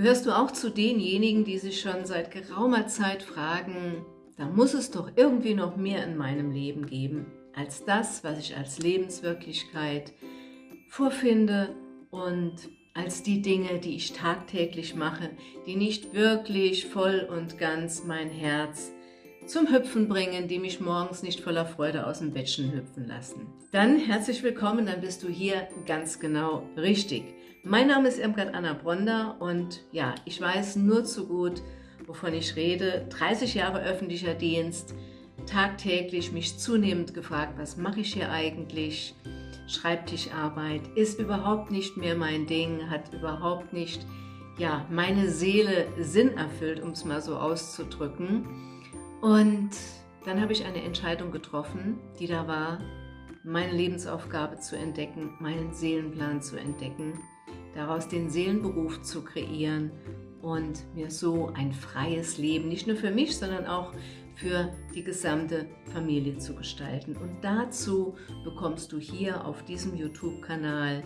Gehörst du auch zu denjenigen, die sich schon seit geraumer Zeit fragen, da muss es doch irgendwie noch mehr in meinem Leben geben, als das, was ich als Lebenswirklichkeit vorfinde und als die Dinge, die ich tagtäglich mache, die nicht wirklich voll und ganz mein Herz zum Hüpfen bringen, die mich morgens nicht voller Freude aus dem Bettchen hüpfen lassen. Dann herzlich willkommen, dann bist du hier ganz genau richtig. Mein Name ist Irmgard Anna Bronder und ja, ich weiß nur zu gut, wovon ich rede. 30 Jahre öffentlicher Dienst, tagtäglich mich zunehmend gefragt, was mache ich hier eigentlich? Schreibtischarbeit ist überhaupt nicht mehr mein Ding, hat überhaupt nicht ja, meine Seele Sinn erfüllt, um es mal so auszudrücken. Und dann habe ich eine Entscheidung getroffen, die da war, meine Lebensaufgabe zu entdecken, meinen Seelenplan zu entdecken, daraus den Seelenberuf zu kreieren und mir so ein freies Leben, nicht nur für mich, sondern auch für die gesamte Familie zu gestalten. Und dazu bekommst du hier auf diesem YouTube-Kanal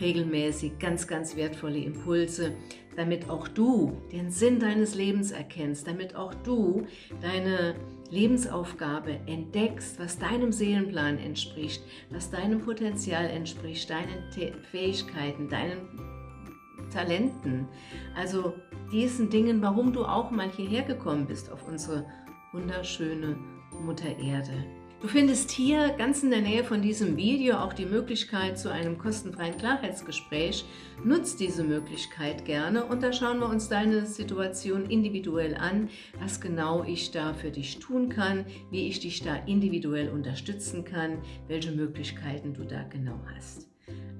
regelmäßig ganz, ganz wertvolle Impulse, damit auch du den Sinn deines Lebens erkennst, damit auch du deine Lebensaufgabe entdeckst, was deinem Seelenplan entspricht, was deinem Potenzial entspricht, deinen Fähigkeiten, deinen Talenten, also diesen Dingen, warum du auch mal hierher gekommen bist auf unsere wunderschöne Mutter Erde. Du findest hier ganz in der Nähe von diesem Video auch die Möglichkeit zu einem kostenfreien Klarheitsgespräch. Nutz diese Möglichkeit gerne und da schauen wir uns deine Situation individuell an, was genau ich da für dich tun kann, wie ich dich da individuell unterstützen kann, welche Möglichkeiten du da genau hast.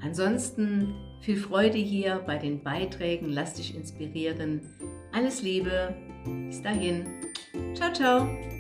Ansonsten viel Freude hier bei den Beiträgen, lass dich inspirieren. Alles Liebe, bis dahin. Ciao, ciao.